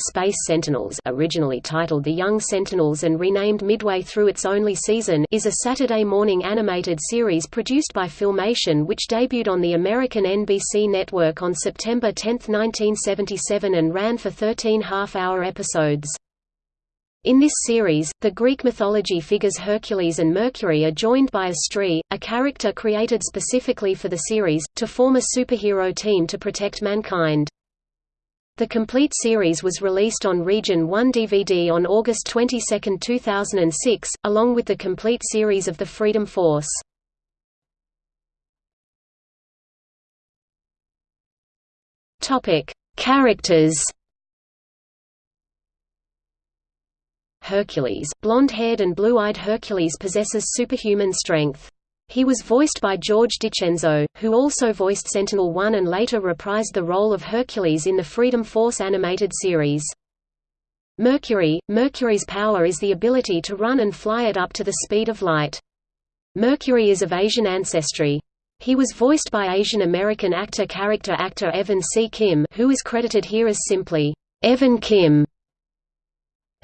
Space Sentinels originally titled The Young Sentinels and renamed midway through its only season is a Saturday morning animated series produced by Filmation which debuted on the American NBC network on September 10, 1977 and ran for 13 half-hour episodes. In this series, the Greek mythology figures Hercules and Mercury are joined by Astrea, a character created specifically for the series, to form a superhero team to protect mankind. The complete series was released on Region 1 DVD on August 22, 2006, along with the complete series of The Freedom Force. Characters Hercules, blonde-haired and blue-eyed Hercules possesses superhuman strength. He was voiced by George DiCenzo, who also voiced Sentinel-1 and later reprised the role of Hercules in the Freedom Force animated series. Mercury – Mercury's power is the ability to run and fly at up to the speed of light. Mercury is of Asian ancestry. He was voiced by Asian American actor character actor Evan C. Kim who is credited here as simply, Evan Kim.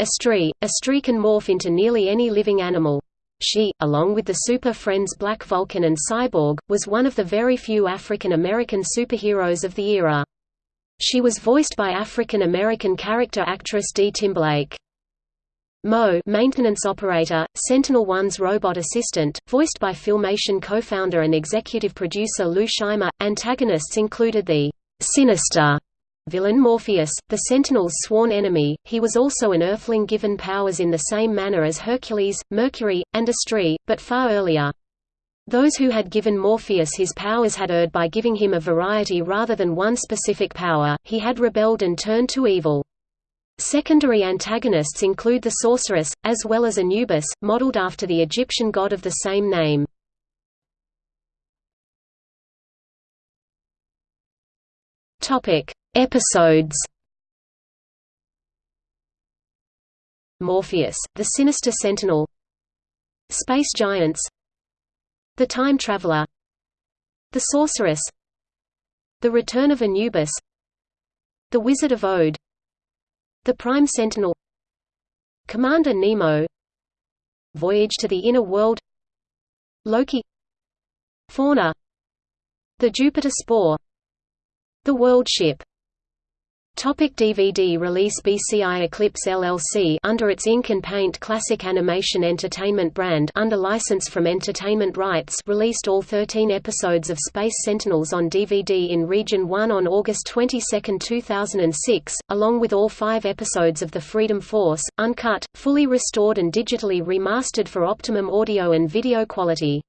Astrea – Astrea can morph into nearly any living animal. She, along with the Super Friends Black Vulcan and Cyborg, was one of the very few African American superheroes of the era. She was voiced by African American character actress Dee Timberlake. Mo maintenance operator, Sentinel-1's robot assistant, voiced by Filmation co-founder and executive producer Lou Scheimer. Antagonists included the Sinister Villain Morpheus, the Sentinel's sworn enemy, he was also an Earthling given powers in the same manner as Hercules, Mercury, and Astrea, but far earlier. Those who had given Morpheus his powers had erred by giving him a variety rather than one specific power, he had rebelled and turned to evil. Secondary antagonists include the sorceress, as well as Anubis, modeled after the Egyptian god of the same name. Topic: Episodes. Morpheus, the Sinister Sentinel. Space Giants. The Time Traveler. The Sorceress. The Return of Anubis. The Wizard of Ode The Prime Sentinel. Commander Nemo. Voyage to the Inner World. Loki. Fauna. The Jupiter Spore. The World Ship Topic DVD release BCI Eclipse LLC under its Ink and Paint Classic Animation Entertainment brand under license from Entertainment Rights released all 13 episodes of Space Sentinels on DVD in Region 1 on August 22, 2006, along with all five episodes of The Freedom Force, uncut, fully restored and digitally remastered for optimum audio and video quality.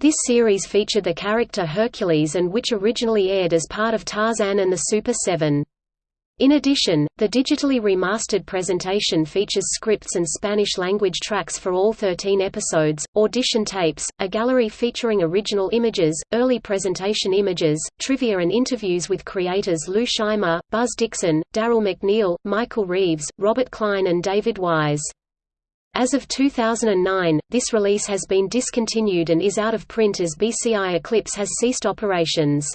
This series featured the character Hercules and which originally aired as part of Tarzan and the Super 7. In addition, the digitally remastered presentation features scripts and Spanish-language tracks for all 13 episodes, audition tapes, a gallery featuring original images, early presentation images, trivia and interviews with creators Lou Scheimer, Buzz Dixon, Darrell McNeil, Michael Reaves, Robert Kline and David Wise. As of 2009, this release has been discontinued and is out of print as BCI Eclipse has ceased operations.